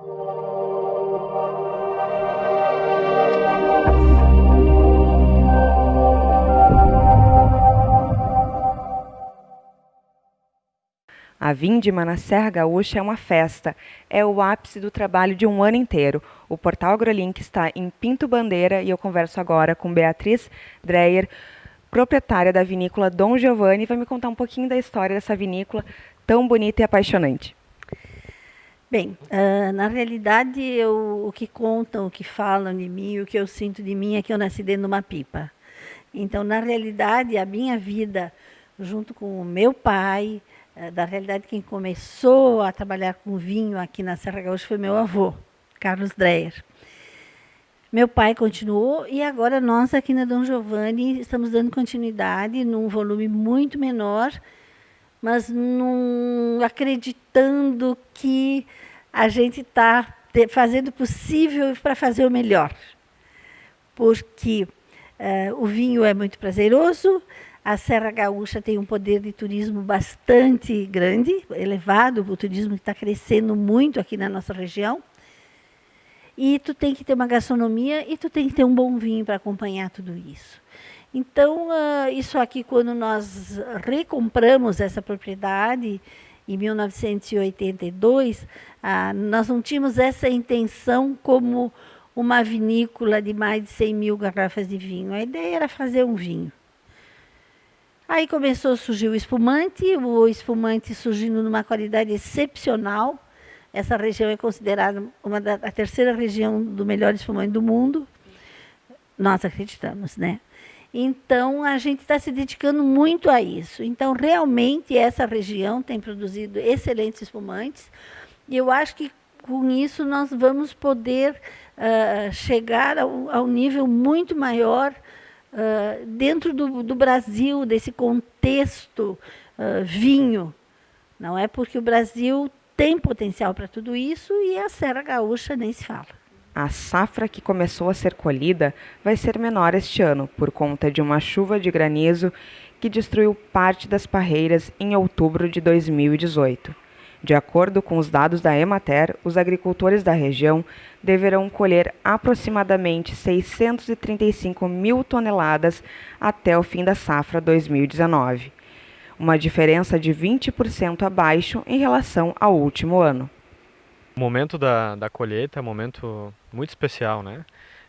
A Vindima na Serra Gaúcha é uma festa, é o ápice do trabalho de um ano inteiro. O Portal AgroLink está em Pinto Bandeira e eu converso agora com Beatriz Dreyer, proprietária da vinícola Dom Giovanni, vai me contar um pouquinho da história dessa vinícola tão bonita e apaixonante. Bem, uh, na realidade, eu, o que contam, o que falam de mim, o que eu sinto de mim é que eu nasci dentro de uma pipa. Então, na realidade, a minha vida, junto com o meu pai, eh, da realidade, quem começou a trabalhar com vinho aqui na Serra Gaúcha foi meu avô, Carlos Dreyer. Meu pai continuou e agora nós aqui na Dom Giovanni estamos dando continuidade num volume muito menor, mas num, acreditando que a gente está fazendo o possível para fazer o melhor. Porque uh, o vinho é muito prazeroso, a Serra Gaúcha tem um poder de turismo bastante grande, elevado, o turismo está crescendo muito aqui na nossa região. E tu tem que ter uma gastronomia e tu tem que ter um bom vinho para acompanhar tudo isso. Então, uh, isso aqui, quando nós recompramos essa propriedade, em 1982, uh, nós não tínhamos essa intenção como uma vinícola de mais de 100 mil garrafas de vinho. A ideia era fazer um vinho. Aí começou a surgir o espumante, o espumante surgindo numa qualidade excepcional. Essa região é considerada uma da a terceira região do melhor espumante do mundo. Nós acreditamos, né? Então a gente está se dedicando muito a isso. Então realmente essa região tem produzido excelentes espumantes. E eu acho que com isso nós vamos poder uh, chegar ao, ao nível muito maior uh, dentro do, do, Brasil, desse contexto uh, vinho. Não é porque o Brasil tem potencial para tudo isso e a Serra Gaúcha nem se fala. A safra que começou a ser colhida vai ser menor este ano, por conta de uma chuva de granizo que destruiu parte das parreiras em outubro de 2018. De acordo com os dados da Emater, os agricultores da região deverão colher aproximadamente 635 mil toneladas até o fim da safra 2019, uma diferença de 20% abaixo em relação ao último ano. O momento da, da colheita é um momento muito especial, né?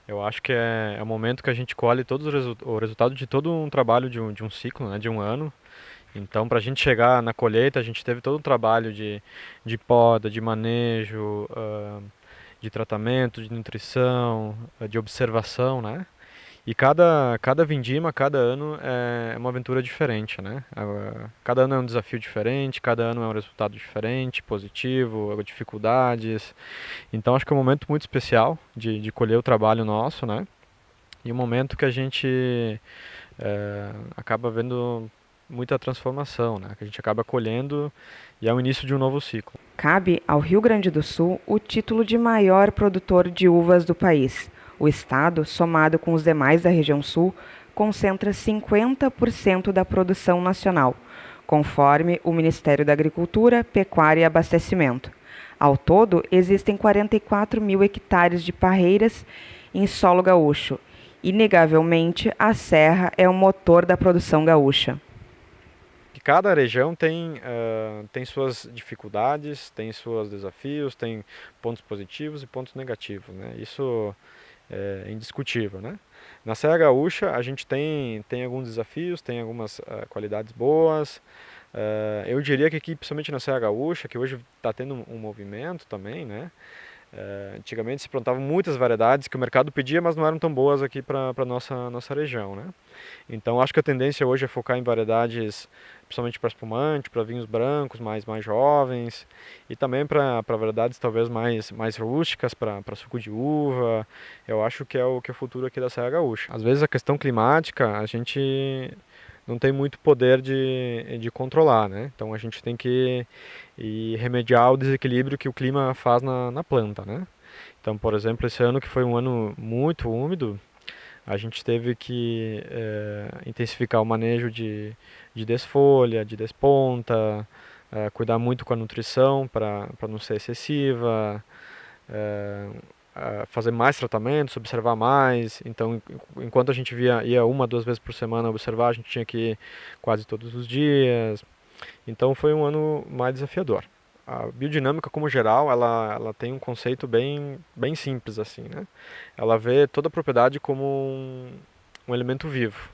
Eu acho que é, é o momento que a gente colhe todos os resu o resultado de todo um trabalho de um, de um ciclo, né, de um ano. Então, para a gente chegar na colheita, a gente teve todo um trabalho de, de poda, de manejo, uh, de tratamento, de nutrição, de observação, né? E cada, cada vindima, cada ano é uma aventura diferente, né? Uh, cada ano é um desafio diferente, cada ano é um resultado diferente, positivo, dificuldades. Então, acho que é um momento muito especial de, de colher o trabalho nosso, né? E um momento que a gente eh, acaba vendo muita transformação, né? que a gente acaba colhendo e é o início de um novo ciclo. Cabe ao Rio Grande do Sul o título de maior produtor de uvas do país. O estado, somado com os demais da região sul, concentra 50% da produção nacional, conforme o Ministério da Agricultura, Pecuária e Abastecimento. Ao todo, existem 44 mil hectares de parreiras em solo gaúcho. Inegavelmente, a serra é o motor da produção gaúcha cada região tem, uh, tem suas dificuldades, tem seus desafios, tem pontos positivos e pontos negativos. Né? Isso é indiscutível. Né? Na Serra Gaúcha a gente tem, tem alguns desafios, tem algumas uh, qualidades boas. Uh, eu diria que aqui, principalmente na Serra Gaúcha, que hoje está tendo um, um movimento também, né? É, antigamente se plantavam muitas variedades que o mercado pedia, mas não eram tão boas aqui para a nossa, nossa região. Né? Então acho que a tendência hoje é focar em variedades, principalmente para espumante, para vinhos brancos mais, mais jovens, e também para variedades talvez mais, mais rústicas, para suco de uva. Eu acho que é o que é o futuro aqui da Serra Gaúcha. Às vezes a questão climática, a gente não tem muito poder de, de controlar, né? Então a gente tem que ir remediar o desequilíbrio que o clima faz na, na planta, né? Então, por exemplo, esse ano que foi um ano muito úmido, a gente teve que é, intensificar o manejo de, de desfolha, de desponta, é, cuidar muito com a nutrição para não ser excessiva, é, fazer mais tratamentos, observar mais. Então, enquanto a gente via, ia uma, duas vezes por semana observar, a gente tinha que ir quase todos os dias. Então, foi um ano mais desafiador. A biodinâmica, como geral, ela, ela tem um conceito bem, bem simples assim, né? Ela vê toda a propriedade como um, um elemento vivo.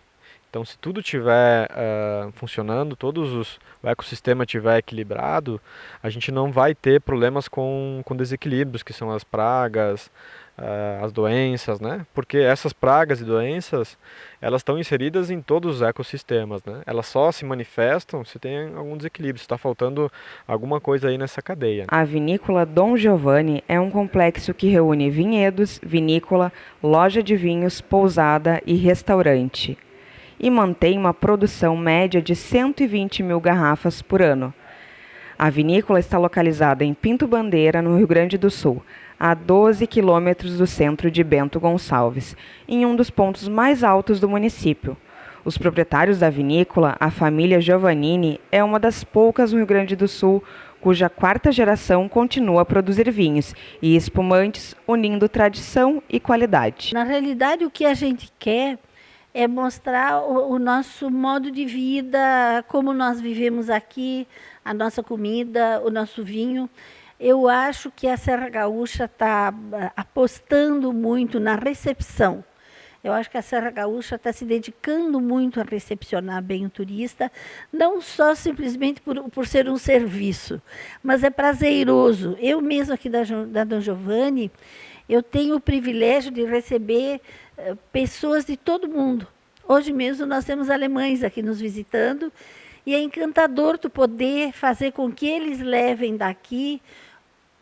Então, se tudo estiver uh, funcionando, todos os, o ecossistema estiver equilibrado, a gente não vai ter problemas com, com desequilíbrios, que são as pragas, uh, as doenças, né? Porque essas pragas e doenças, elas estão inseridas em todos os ecossistemas, né? Elas só se manifestam se tem algum desequilíbrio, se está faltando alguma coisa aí nessa cadeia. A vinícola Dom Giovanni é um complexo que reúne vinhedos, vinícola, loja de vinhos, pousada e restaurante e mantém uma produção média de 120 mil garrafas por ano. A vinícola está localizada em Pinto Bandeira, no Rio Grande do Sul, a 12 quilômetros do centro de Bento Gonçalves, em um dos pontos mais altos do município. Os proprietários da vinícola, a família Giovannini, é uma das poucas no Rio Grande do Sul cuja quarta geração continua a produzir vinhos e espumantes, unindo tradição e qualidade. Na realidade, o que a gente quer é mostrar o, o, nosso modo de vida, como nós vivemos aqui, a nossa comida, o nosso vinho. Eu acho que a Serra Gaúcha está ah, apostando muito na recepção. Eu acho que a Serra Gaúcha está se dedicando muito a recepcionar bem o turista, não só simplesmente por, por ser um serviço, mas é prazeroso. Eu mesmo aqui da, da Dom Giovanni, eu tenho o privilégio de receber uh, pessoas de todo mundo. Hoje mesmo nós temos alemães aqui nos visitando e é encantador tu poder fazer com que eles levem daqui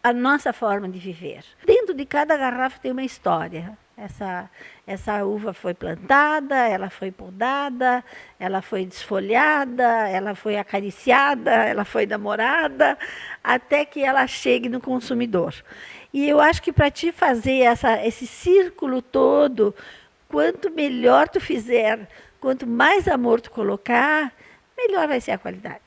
a nossa forma de viver. Dentro de cada garrafa tem uma história. Essa, essa uva foi plantada, ela foi podada, ela foi desfolhada, ela foi acariciada, ela foi namorada, até que ela chegue no consumidor. E eu acho que para te fazer essa, esse círculo todo, quanto melhor tu fizer, quanto mais amor tu colocar, melhor vai ser a qualidade.